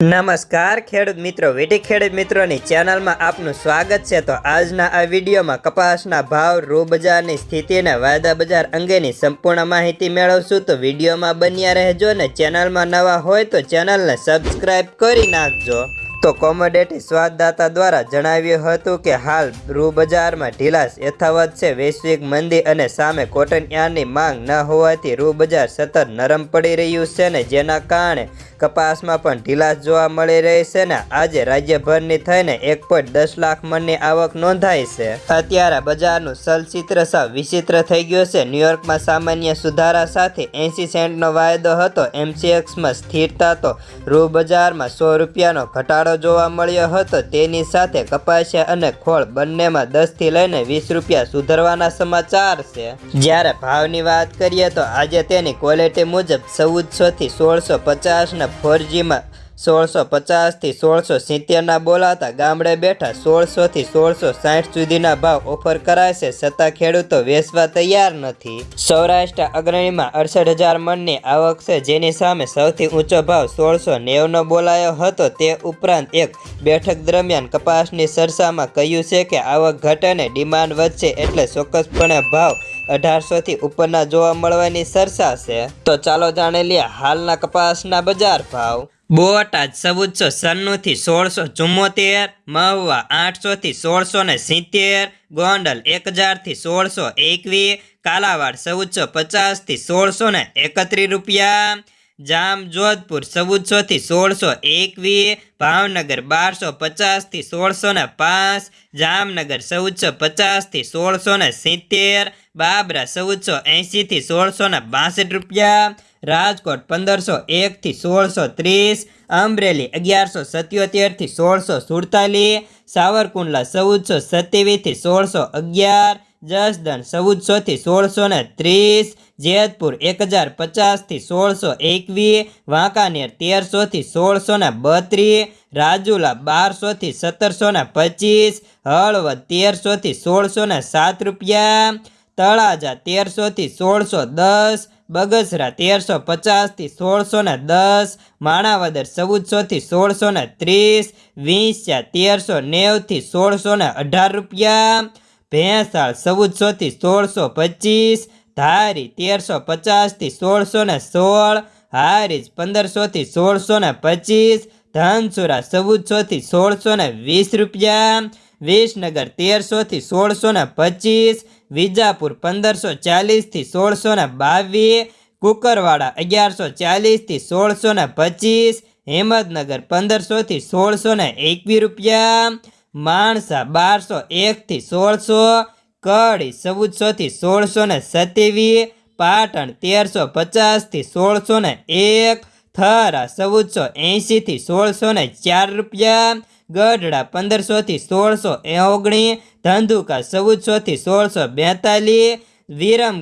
નમસ્કાર, ખેડૂત મિત્રો, વીટી ખેડૂત મિત્રોની ચેનલમાં આપનું સ્વાગત છે. તો આજના આ વિડીયોમાં કપાસના ભાવ રૂ બજારની સ્થિતિ અને વાયદા બજાર અંગેની સંપૂર્ણ માહિતી મેળવશું. તો વિડીયોમાં બન્યા રહેજો ને ચેનલમાં નવા હોય તો ચેનલને સબસ્ક્રાઈબ કરી નાખજો. તો કોમોડિટી સ્વાદદાતા દ્વારા જણાવ્યું હતું કે હાલ રૂ બજારમાં ઢીલાસ યથાવત છે. વૈશ્વિક મંદી અને સામે કોટન યાર્ડની માંગ ન હોવાથી રૂ બજાર સતત નરમ પડી રહ્યું છે ને જેના કારણે કપાસમાં પણ ઢીલાશ જોવા મળી રહી છે ને આજે રાજ્યભરની થઈને એક પોઈન્ટ દસ લાખ મણની આવક નોંધાઈ છે. અત્યારે બજારનું ચલચિત્ર સાવ વિચિત્ર થઈ ગયું છે. ન્યુયોર્કમાં સામાન્ય સુધારા સાથે એંસી સેન્ટનો વાયદો હતો. એમસીએક્સમાં સ્થિરતા તો રૂ બજારમાં સો રૂપિયાનો ઘટાડો જોવા મળ્યો હતો, તેની સાથે કપાસિયા અને ખોળ બંનેમાં દસથી લઈને વીસ રૂપિયા સુધરવાના સમાચાર છે. જ્યારે ભાવની વાત કરીએ તો આજે તેની ક્વોલિટી મુજબ ચૌદસોથી સોળસો પચાસના ફોરજીમાં સોળસો પચાસથી સોળસો સિત્તેરના બોલાતા ગામડે બેઠા સોળસોથી સોળસો સાઠ સુધીના ભાવ ઓફર કરાય છે. છતાં ખેડૂતો વેચવા તૈયાર નથી. સૌરાષ્ટ્ર અગ્રણીમાં અડસઠ હજાર મણની આવક છે. જેની સામે સૌથી ઊંચો ભાવ સોળસો નેવનો બોલાયો હતો. તે ઉપરાંત એક બેઠક દરમિયાન કપાસની સરસામાં કહ્યું છે કે આવક ઘટેને ડિમાન્ડ વધશે એટલે ચોક્કસપણે ભાવ અઢારસોથી ઉપરના જોવા મળવાની સરસા છે. તો ચાલો જાણી લઈએ હાલના કપાસના બજાર ભાવ. બોટાદ ચૌદસો સન્નુંથી સોળસો ચુમ્મોતેર, મહુવા આઠસોથી સોળસો ને સિત્તેર, ગોંડલ એક હજારથી સોળસો એકવીસ, કાલાવાડ ચૌદસો પચાસથી સોળસો ને એકત્રીસ રૂપિયા જામ જોધપુર ચૌદસોથી સોળસો એકવીસ, ભાવનગર બારસો પચાસથી સોળસો ને પાંચ, જામનગર ચૌદસો પચાસથી સોળસો ને સિત્તેર, બાબરા ચૌદસો એંશીથી સોળસો ને બાસઠ રૂપિયા રાજકોટ પંદરસો એકથી સોળસો ત્રીસ, અમરેલી અગિયારસો સત્યોતેરથી સોળસો સુડતાલીસ, સાવરકુંડલા ચૌદસો સત્યાવીસથી સોળસો અગિયાર, જસદણ ચૌદસોથી સોળસો ને ત્રીસ, જેતપુર એક હજાર પચાસથી સોળસો એકવીસ, વાંકાનેર તેરસોથી સોળસો ને બત્રીસ, રાજુલા બારસોથી સત્તરસો ને પચીસ, હળવદ તેરસોથી સોળસો ને સાત રૂપિયા, તળાજા તેરસોથી સોળસો દસ બગસરા તેરસો પચાસથી સોળસો ને દસ, માણાવદર ચૌદસોથી સોળસો ને ત્રીસ, વિંસ્યા તેરસો નેવથી સોળસો ને અઢાર રૂપિયા, ભેંસાળ ચૌદસોથી સોળસો પચીસ, ધારી તેરસો પચાસથી સોળસો ને સોળ, હારીજ પંદરસોથી સોળસો ને પચીસ, ધનસુરા ચૌદસોથી સોળસો ને વીસ રૂપિયા, વિસનગર તેરસોથી સોળસો ને પચીસ વિજાપુર પંદરસો ચાલીસથી સોળસો ને બાવીસ, કુકરવાડા અગિયારસો ચાલીસથી સોળસો ને પચીસ હેમદનગર પંદરસોથી સોળસો ને એકવીસ રૂપિયા, માણસા બારસો એકથી સોળસો, કડી ચૌદસોથી સોળસો ને સત્યાવીસ, પાટણ તેરસો પચાસથી સોળસો ને એક, થરા ચૌદસો એંશીથી સોળસો ને ચાર રૂપિયા ગઢડા પંદરસોથી સોળસો ઓગણીસ ધંધુકા ચૌદસોથી સોળસો બેતાલીસ વિરમ